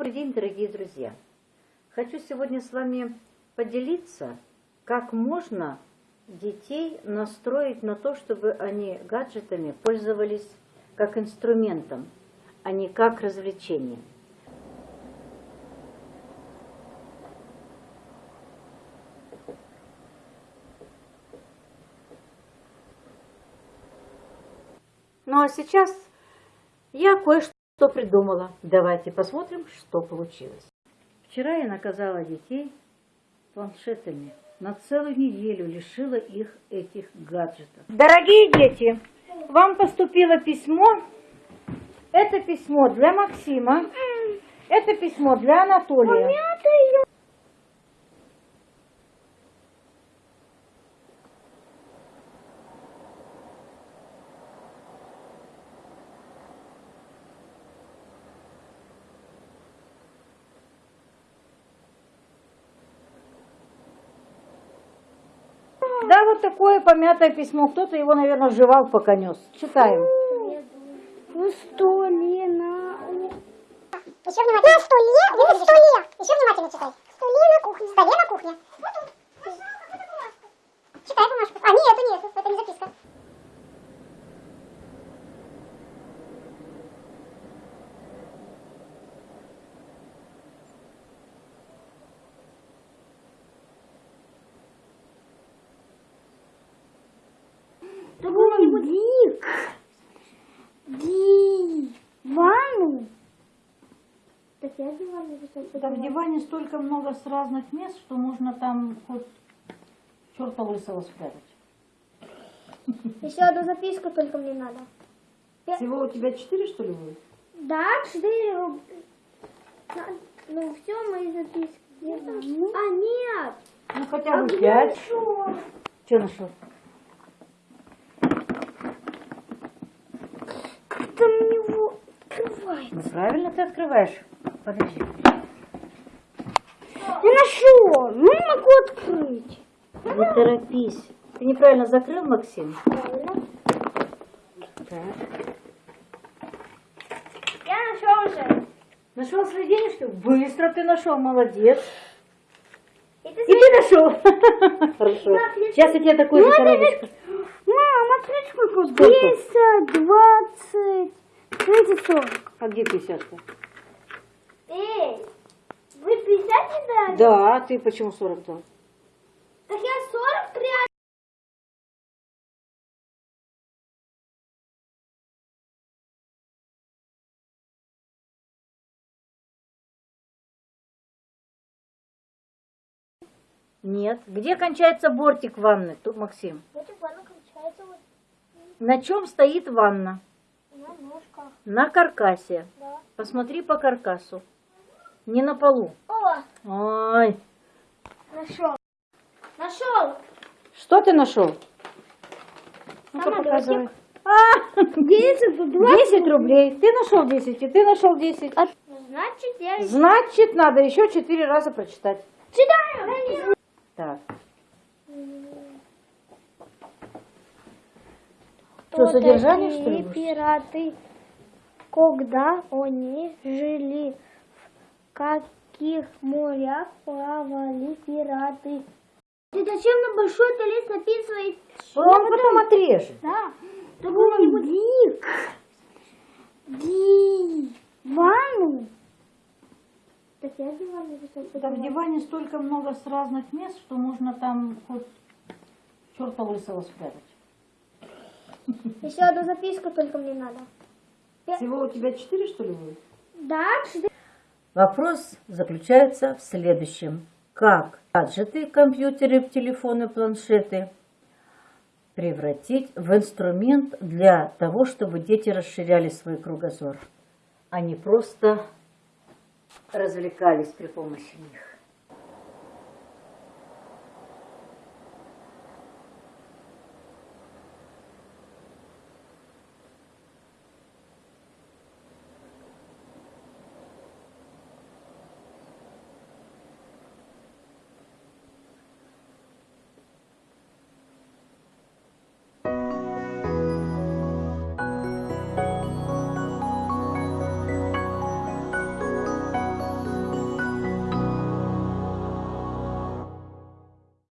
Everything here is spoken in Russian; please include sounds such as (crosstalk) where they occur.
Добрый день, дорогие друзья! Хочу сегодня с вами поделиться, как можно детей настроить на то, чтобы они гаджетами пользовались как инструментом, а не как развлечением. Ну а сейчас я кое-что придумала. Давайте посмотрим, что получилось. Вчера я наказала детей планшетами. На целую неделю лишила их этих гаджетов. Дорогие дети, вам поступило письмо. Это письмо для Максима. Это письмо для Анатолия. Да, вот такое помятое письмо. Кто-то его, наверное, жевал, пока нес. Читаем. В столе на... Еще внимательно. На столе, на столе. Еще внимательно читай. В столе на кухне. В столе на кухне. Вот тут. Читай бумажку. А, нет, это нет, это не записка. Дик. Ди. Ванну. Так я диван. Да в диване столько много с разных мест, что можно там хоть черта лысого спрятать. (laughs) Еще одну записку только мне надо. Всего у тебя четыре, что ли, будет? Да, четыре. Ну, все мои записки. Где там? А, нет. Ну, хотя бы А где пять. Что нашел? Конечно, правильно ты открываешь. Подожди. нашел, ну могу открыть. Ну, не торопись. Ты неправильно закрыл, Максим? Правильно. Так. Я нашел уже. Нашел свои денежки? Быстро ты нашел, молодец. И ты, И ты нашел. (laughs) Хорошо. Сейчас я тебе такой ну, же коробочку. Мам, смотри, сколько. 220. Знаете, 40. А где 50-то? Эй, вы 50 не дали? Да, а ты почему 40 дал? Так я 40 прям. Нет. Где кончается бортик ванны, тут, Максим? Бортик ванны кончается вот. На чем стоит ванна? На каркасе. Да. Посмотри по каркасу. Не на полу. О, Ой. нашел. Нашел. Что ты нашел? Ну-ка показывай. А, (laughs) 10, 10 рублей. Ты нашел 10, и ты нашел 10. Ну, значит, я Значит, надо еще 4 раза прочитать. читаю. Так. Что, содержание, что ли? пираты, когда они жили, в каких морях плавали пираты? Ты зачем на большой талец написывает? Он потом отрежет. Да. Какого-нибудь Дик. Ди. Ванну. Так я диван написал. Да в диване столько много с разных мест, что можно там хоть черта лысого спрятать. Еще одну записку только мне надо. Всего у тебя 4, что ли, будет? Да, четыре. Вопрос заключается в следующем. Как гаджеты, компьютеры, телефоны, планшеты превратить в инструмент для того, чтобы дети расширяли свой кругозор, а не просто развлекались при помощи них.